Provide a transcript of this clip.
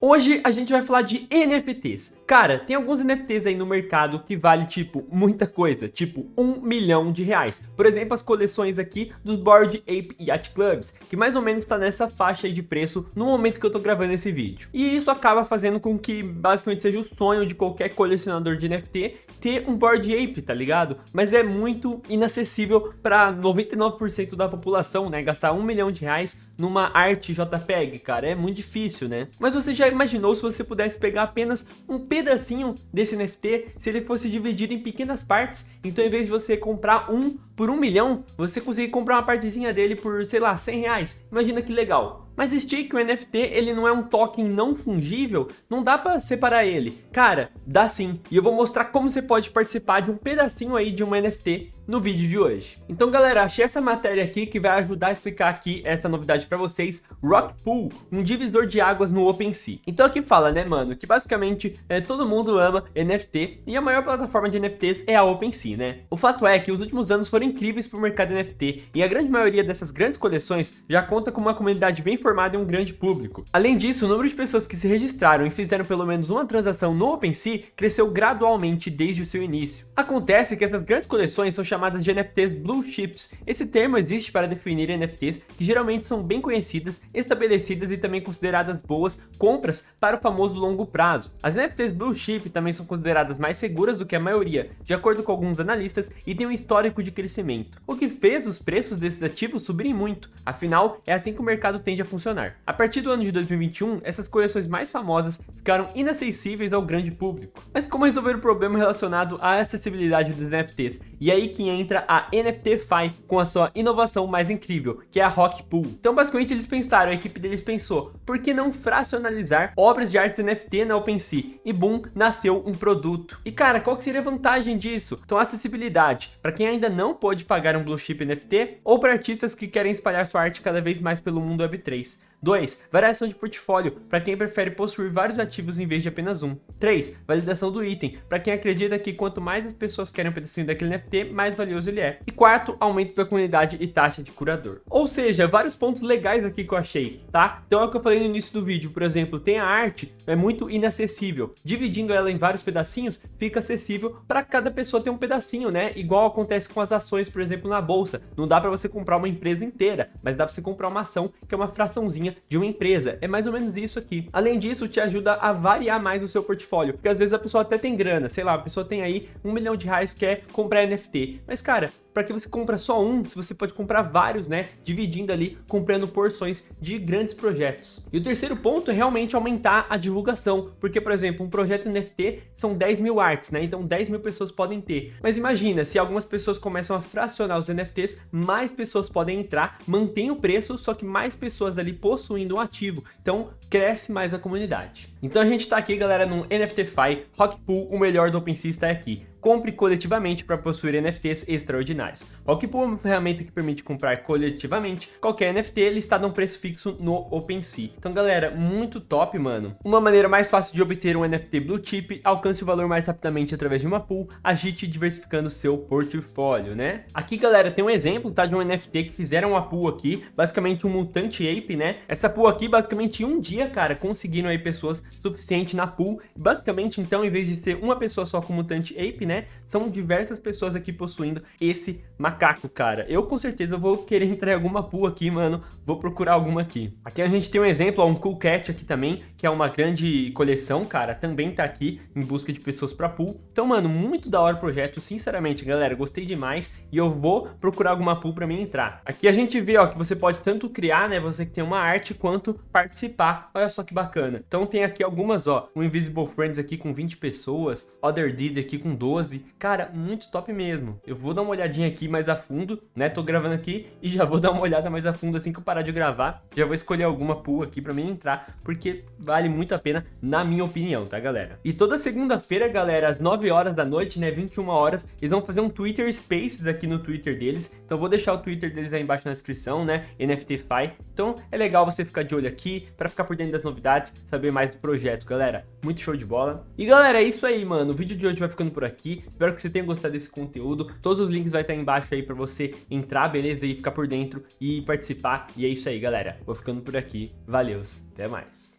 Hoje a gente vai falar de NFTs. Cara, tem alguns NFTs aí no mercado que vale, tipo, muita coisa, tipo, um milhão de reais. Por exemplo, as coleções aqui dos Board Ape Yacht Clubs, que mais ou menos tá nessa faixa aí de preço no momento que eu tô gravando esse vídeo. E isso acaba fazendo com que, basicamente, seja o sonho de qualquer colecionador de NFT ter um Board Ape, tá ligado? Mas é muito inacessível para 99% da população, né? Gastar um milhão de reais numa arte JPEG, cara, é muito difícil, né? Mas você já imaginou se você pudesse pegar apenas um pedacinho desse NFT, se ele fosse dividido em pequenas partes, então em vez de você comprar um por um milhão, você conseguir comprar uma partezinha dele por, sei lá, 100 reais. Imagina que legal. Mas Stick, o NFT, ele não é um token não fungível, não dá pra separar ele. Cara, dá sim. E eu vou mostrar como você pode participar de um pedacinho aí de uma NFT no vídeo de hoje. Então galera, achei essa matéria aqui que vai ajudar a explicar aqui essa novidade para vocês, Rock Pool, um divisor de águas no OpenSea. Então aqui fala, né mano, que basicamente é, todo mundo ama NFT e a maior plataforma de NFTs é a OpenSea, né? O fato é que os últimos anos foram incríveis para o mercado NFT e a grande maioria dessas grandes coleções já conta com uma comunidade bem formada e um grande público. Além disso, o número de pessoas que se registraram e fizeram pelo menos uma transação no OpenSea cresceu gradualmente desde o seu início. Acontece que essas grandes coleções são chamadas chamadas de NFTs Blue Chips. Esse termo existe para definir NFTs que geralmente são bem conhecidas, estabelecidas e também consideradas boas compras para o famoso longo prazo. As NFTs Blue Chip também são consideradas mais seguras do que a maioria, de acordo com alguns analistas, e têm um histórico de crescimento, o que fez os preços desses ativos subirem muito, afinal, é assim que o mercado tende a funcionar. A partir do ano de 2021, essas coleções mais famosas ficaram inacessíveis ao grande público. Mas como resolver o problema relacionado à acessibilidade dos NFTs? E aí que entra a NFTFi com a sua inovação mais incrível, que é a Rock Pool. Então basicamente eles pensaram, a equipe deles pensou, por que não fracionalizar obras de artes NFT na OpenSea? E boom, nasceu um produto. E cara, qual que seria a vantagem disso? Então acessibilidade, para quem ainda não pode pagar um Blue Chip NFT, ou para artistas que querem espalhar sua arte cada vez mais pelo mundo Web3. 2. Variação de portfólio, para quem prefere possuir vários ativos em vez de apenas um. 3. Validação do item, para quem acredita que quanto mais as pessoas querem um pedacinho daquele NFT, mais valioso ele é. E quarto, aumento da comunidade e taxa de curador. Ou seja, vários pontos legais aqui que eu achei, tá? Então é o que eu falei no início do vídeo, por exemplo, tem a arte, é muito inacessível. Dividindo ela em vários pedacinhos, fica acessível para cada pessoa ter um pedacinho, né? Igual acontece com as ações, por exemplo, na bolsa. Não dá para você comprar uma empresa inteira, mas dá para você comprar uma ação que é uma fraçãozinha de uma empresa. É mais ou menos isso aqui. Além disso, te ajuda a variar mais o seu portfólio, porque às vezes a pessoa até tem grana, sei lá, a pessoa tem aí um milhão de reais quer comprar NFT. Mas cara, para que você compra só um, se você pode comprar vários, né? Dividindo ali, comprando porções de grandes projetos. E o terceiro ponto é realmente aumentar a divulgação, porque, por exemplo, um projeto NFT são 10 mil artes, né? Então 10 mil pessoas podem ter. Mas imagina, se algumas pessoas começam a fracionar os NFTs, mais pessoas podem entrar, mantém o preço, só que mais pessoas ali possuindo um ativo. Então cresce mais a comunidade. Então a gente tá aqui, galera, no NFTFi, Rockpool, o melhor do OpenSea está aqui compre coletivamente para possuir NFTs extraordinários. O Rockpool é uma ferramenta que permite comprar coletivamente qualquer NFT listado a um preço fixo no OpenSea. Então galera, muito top, mano. Uma maneira mais fácil de obter um NFT Blue Chip, alcance o valor mais rapidamente através de uma pool, agite diversificando seu portfólio, né? Aqui, galera, tem um exemplo, tá, de um NFT que fizeram uma pool aqui, basicamente um mutante ape, né? Essa pool aqui, basicamente, em um dia, cara, conseguiram aí pessoas suficientes na pool. Basicamente, então, em vez de ser uma pessoa só com mutante ape, né? São diversas pessoas aqui possuindo esse macaco, cara. Eu com certeza vou querer entrar em alguma pool aqui, mano. Vou procurar alguma aqui. Aqui a gente tem um exemplo, ó, um Cool Cat aqui também, que é uma grande coleção, cara. Também tá aqui em busca de pessoas pra pool. Então, mano, muito da hora o projeto. Sinceramente, galera, gostei demais. E eu vou procurar alguma pool pra mim entrar. Aqui a gente vê, ó, que você pode tanto criar, né? Você que tem uma arte, quanto participar. Olha só que bacana. Então tem aqui algumas, ó. O Invisible Friends aqui com 20 pessoas. Other Deed aqui com 12 12. Cara, muito top mesmo. Eu vou dar uma olhadinha aqui mais a fundo, né? Tô gravando aqui e já vou dar uma olhada mais a fundo assim que eu parar de gravar. Já vou escolher alguma pool aqui pra mim entrar, porque vale muito a pena, na minha opinião, tá, galera? E toda segunda-feira, galera, às 9 horas da noite, né, 21 horas, eles vão fazer um Twitter Spaces aqui no Twitter deles. Então vou deixar o Twitter deles aí embaixo na descrição, né, NFTFi. Então é legal você ficar de olho aqui, pra ficar por dentro das novidades, saber mais do projeto, galera. Muito show de bola. E galera, é isso aí, mano. O vídeo de hoje vai ficando por aqui. Espero que você tenha gostado desse conteúdo. Todos os links vai estar embaixo aí para você entrar, beleza? E ficar por dentro e participar. E é isso aí, galera. Vou ficando por aqui. Valeu, até mais.